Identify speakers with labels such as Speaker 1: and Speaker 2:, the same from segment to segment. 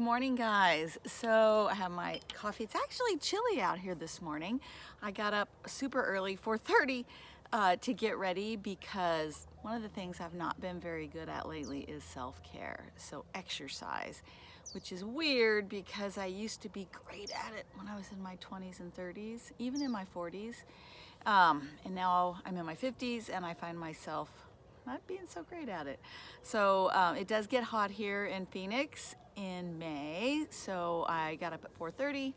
Speaker 1: morning guys. So I have my coffee. It's actually chilly out here this morning. I got up super early, 4.30 uh, to get ready because one of the things I've not been very good at lately is self-care. So exercise, which is weird because I used to be great at it when I was in my 20s and 30s, even in my 40s. Um, and now I'm in my 50s and I find myself not being so great at it. So um, it does get hot here in Phoenix in May. So I got up at 4.30,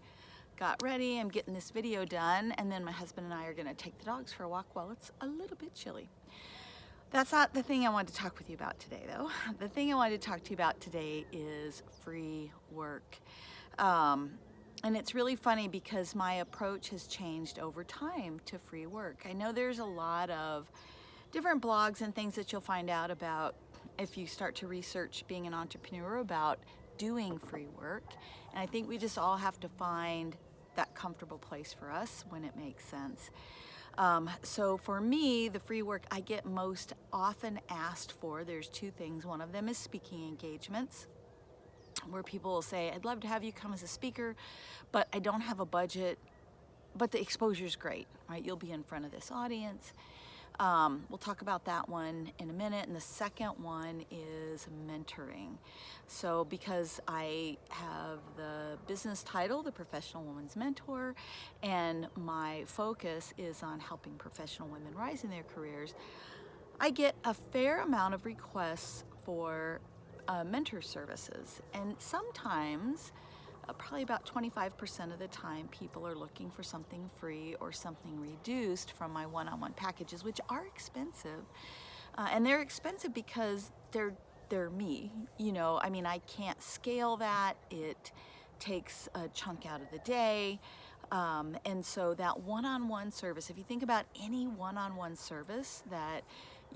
Speaker 1: got ready, I'm getting this video done, and then my husband and I are gonna take the dogs for a walk while it's a little bit chilly. That's not the thing I wanted to talk with you about today though. The thing I wanted to talk to you about today is free work. Um, and it's really funny because my approach has changed over time to free work. I know there's a lot of different blogs and things that you'll find out about if you start to research being an entrepreneur about doing free work. And I think we just all have to find that comfortable place for us when it makes sense. Um, so for me, the free work I get most often asked for, there's two things. One of them is speaking engagements where people will say, I'd love to have you come as a speaker, but I don't have a budget, but the exposure is great, right? You'll be in front of this audience um, we'll talk about that one in a minute. And the second one is mentoring. So because I have the business title, the Professional Woman's Mentor, and my focus is on helping professional women rise in their careers, I get a fair amount of requests for uh, mentor services. And sometimes uh, probably about 25% of the time people are looking for something free or something reduced from my one-on-one -on -one packages, which are expensive. Uh, and they're expensive because they're they're me. You know, I mean, I can't scale that. It takes a chunk out of the day. Um, and so that one-on-one -on -one service, if you think about any one-on-one -on -one service that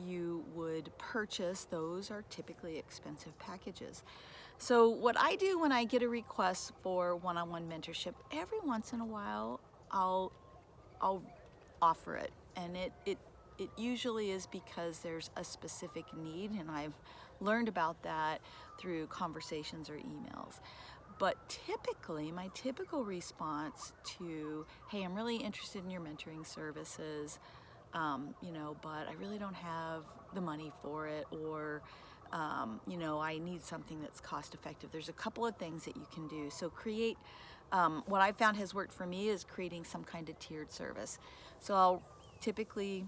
Speaker 1: you would purchase, those are typically expensive packages. So what I do when I get a request for one-on-one -on -one mentorship, every once in a while, I'll, I'll offer it. And it, it, it usually is because there's a specific need and I've learned about that through conversations or emails. But typically, my typical response to, hey, I'm really interested in your mentoring services, um, you know, but I really don't have the money for it or um, you know, I need something that's cost effective. There's a couple of things that you can do. So create, um, what I've found has worked for me is creating some kind of tiered service. So I'll typically,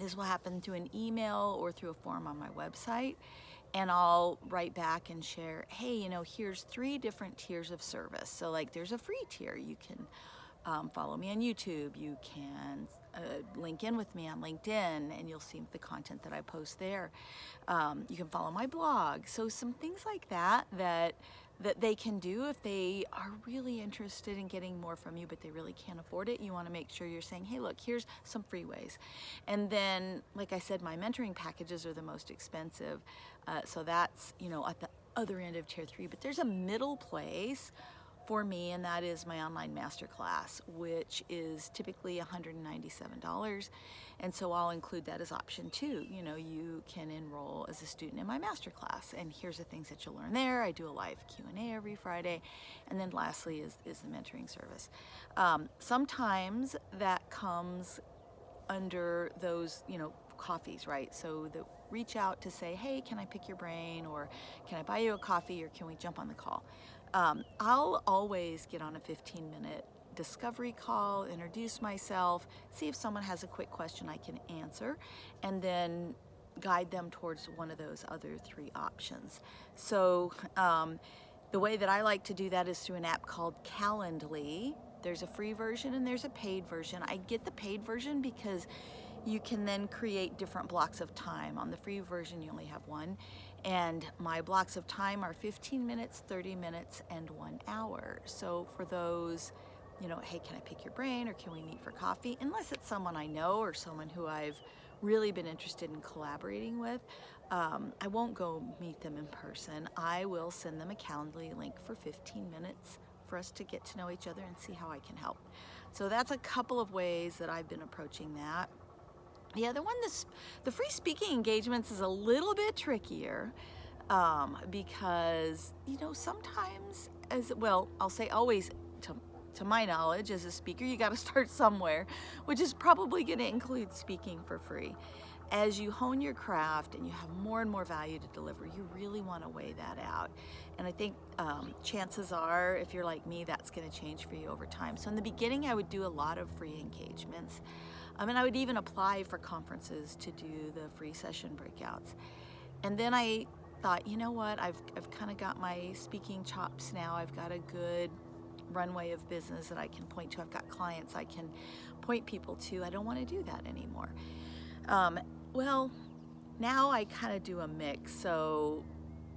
Speaker 1: this will happen through an email or through a form on my website and I'll write back and share, hey, you know, here's three different tiers of service. So like there's a free tier. You can um, follow me on YouTube. You can uh, link in with me on LinkedIn and you'll see the content that I post there. Um, you can follow my blog. So some things like that that that they can do if they are really interested in getting more from you but they really can't afford it you want to make sure you're saying hey look here's some free ways and then like I said my mentoring packages are the most expensive uh, so that's you know at the other end of tier three but there's a middle place for me and that is my online masterclass which is typically $197 and so I'll include that as option two. You know you can enroll as a student in my masterclass. And here's the things that you'll learn there. I do a live Q&A every Friday. And then lastly is, is the mentoring service. Um, sometimes that comes under those you know coffees right? So the reach out to say hey can I pick your brain? Or can I buy you a coffee? Or can we jump on the call um, I'll always get on a 15 minute discovery call, introduce myself, see if someone has a quick question I can answer, and then guide them towards one of those other three options. So um, the way that I like to do that is through an app called Calendly. There's a free version and there's a paid version. I get the paid version because you can then create different blocks of time. On the free version, you only have one. And my blocks of time are 15 minutes, 30 minutes, and one hour. So for those, you know, hey, can I pick your brain or can we meet for coffee? Unless it's someone I know or someone who I've really been interested in collaborating with, um, I won't go meet them in person. I will send them a Calendly link for 15 minutes for us to get to know each other and see how I can help. So that's a couple of ways that I've been approaching that. Yeah, the one, this, the free speaking engagements is a little bit trickier. um, because you know sometimes as well I'll say always to, to my knowledge as a speaker you got to start somewhere which is probably going to include speaking for free as you hone your craft and you have more and more value to deliver, you really want to weigh that out. And I think um, chances are, if you're like me, that's going to change for you over time. So in the beginning, I would do a lot of free engagements. I mean, I would even apply for conferences to do the free session breakouts. And then I thought, you know what, I've, I've kind of got my speaking chops now. I've got a good runway of business that I can point to. I've got clients I can point people to. I don't want to do that anymore. Um, well, now I kind of do a mix. So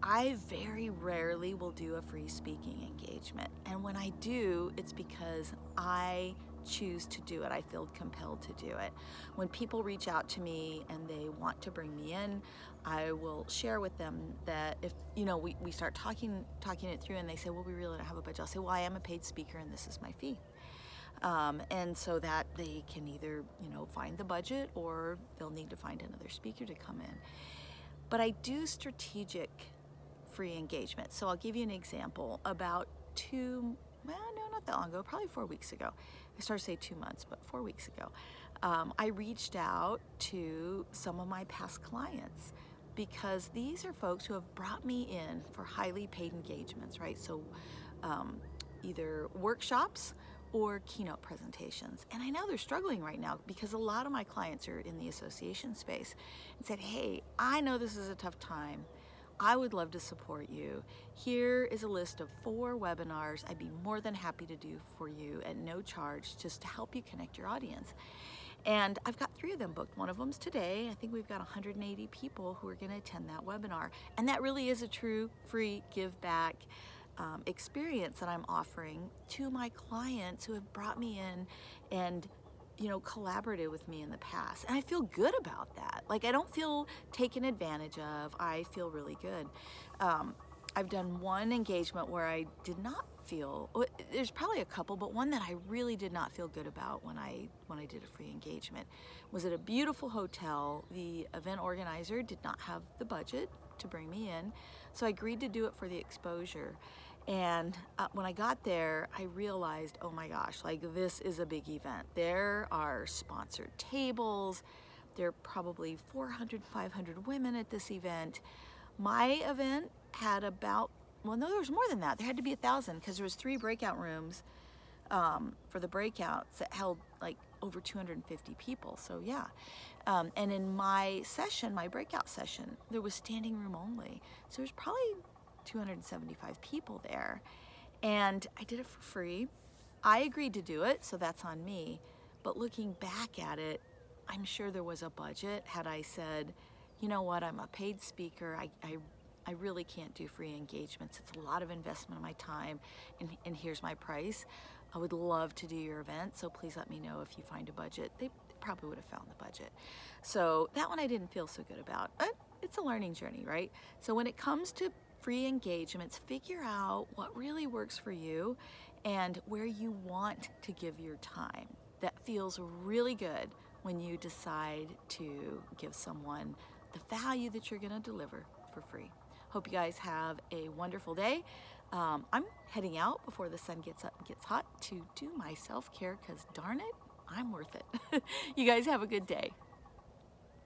Speaker 1: I very rarely will do a free speaking engagement. And when I do, it's because I choose to do it. I feel compelled to do it. When people reach out to me and they want to bring me in, I will share with them that if, you know, we, we start talking talking it through and they say, well, we really don't have a budget. I'll say, well, I am a paid speaker and this is my fee. Um, and so that they can either, you know, find the budget or they'll need to find another speaker to come in. But I do strategic free engagement. So I'll give you an example. About two, well, no, not that long ago, probably four weeks ago. I started to say two months, but four weeks ago, um, I reached out to some of my past clients because these are folks who have brought me in for highly paid engagements, right? So um, either workshops or keynote presentations. And I know they're struggling right now because a lot of my clients are in the association space and said, hey, I know this is a tough time. I would love to support you. Here is a list of four webinars I'd be more than happy to do for you at no charge just to help you connect your audience. And I've got three of them booked. One of them's today. I think we've got 180 people who are going to attend that webinar. And that really is a true free give back um, experience that I'm offering to my clients who have brought me in and you know collaborated with me in the past. And I feel good about that. Like I don't feel taken advantage of. I feel really good. Um, I've done one engagement where I did not feel there's probably a couple but one that I really did not feel good about when I when I did a free engagement. Was at a beautiful hotel. The event organizer did not have the budget to bring me in so I agreed to do it for the exposure and uh, when I got there, I realized, oh my gosh, like this is a big event. There are sponsored tables. There are probably 400, 500 women at this event. My event had about, well, no, there was more than that. There had to be a thousand because there was three breakout rooms um, for the breakouts that held like over 250 people. So yeah. Um, and in my session, my breakout session, there was standing room only. So there's probably 275 people there. And I did it for free. I agreed to do it, so that's on me. But looking back at it, I'm sure there was a budget. Had I said, you know what, I'm a paid speaker, I, I, I really can't do free engagements. It's a lot of investment of my time, and, and here's my price. I would love to do your event, so please let me know if you find a budget. They, probably would have found the budget. So that one I didn't feel so good about. But it's a learning journey, right? So when it comes to free engagements, figure out what really works for you and where you want to give your time. That feels really good when you decide to give someone the value that you're going to deliver for free. Hope you guys have a wonderful day. Um, I'm heading out before the sun gets up and gets hot to do my self-care because darn it, I'm worth it. you guys have a good day.